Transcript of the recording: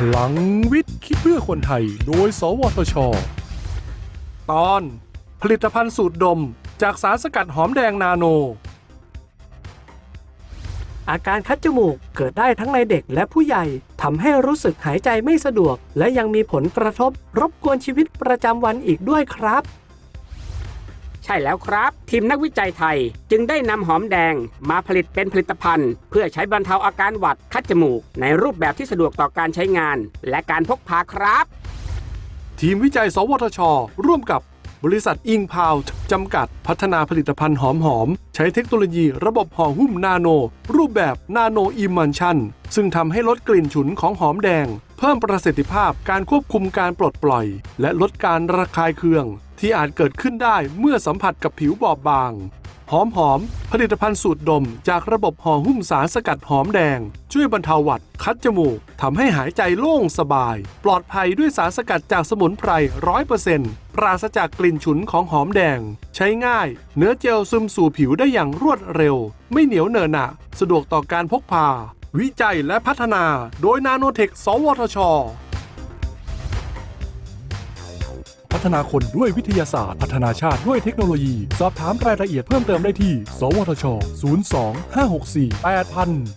พลังวิทย์คิดเพื่อคนไทย โดย สวทช ตอน ผลิตภัณฑ์สูตรดม จากสารสกัดหอมแดงนาโน อาการคัดจมูกเกิดได้ทั้งในเด็กและผู้ใหญ่ทำให้รู้สึกหายใจไม่สะดวก และยังมีผลกระทบรบกวนชีวิตประจำวันอีกด้วยครับ ใช่แล้วครับ ทีมนักวิจัยไทย จึงได้นำหอมแดงมาผลิตเป็นผลิตภัณฑ์ เพื่อใช้บรรเทาอาการหวัดคัดจมูก ในรูปแบบที่สะดวกต่อการใช้งาน และการพกพาครับ ทีมวิจัย สวทช ร่วมกับ บริษัทอิงพาวจำกัดพัฒนาผลิตภัณฑ์หอมหอม ใช้เทคโนโลยีระบบห่อหุ้มนาโน รูปแบบนาโนอิมันชันซึ่งทำให้ลดกลิ่นฉุนของหอมแดง เพิ่มประสิทธิภาพการควบคุมการปลดปล่อย และลดการระคายเคือง ที่อาจเกิดขึ้นได้เมื่อสัมผัสกับผิวบอบบาง หอมหอม ผลิตภัณฑ์สูตรดม จากระบบห่อหุ้มสารสกัดหอมแดง ช่วยบรรเทาหวัด คัดจมูกทำให้หายใจโล่งสบาย ปลอดภัยด้วยสารสกัดจากสมุนไพรร้อยเปอร์เซ็นต์ปราศจากกลิ่นฉุนของหอมแดง ใช้ง่าย เนื้อเจลซึมสู่ผิวได้อย่างรวดเร็ว ไม่เหนียวเหนอะหนะสะดวกต่อการพกพา วิจัยและพัฒนา โดยนาโนเทค สวทช พัฒนาคนด้วยวิทยาศาสตร์ พัฒนาชาติด้วยเทคโนโลยี สอบถามรายละเอียดเพิ่มเติมได้ที่ สวทช 02 564 8000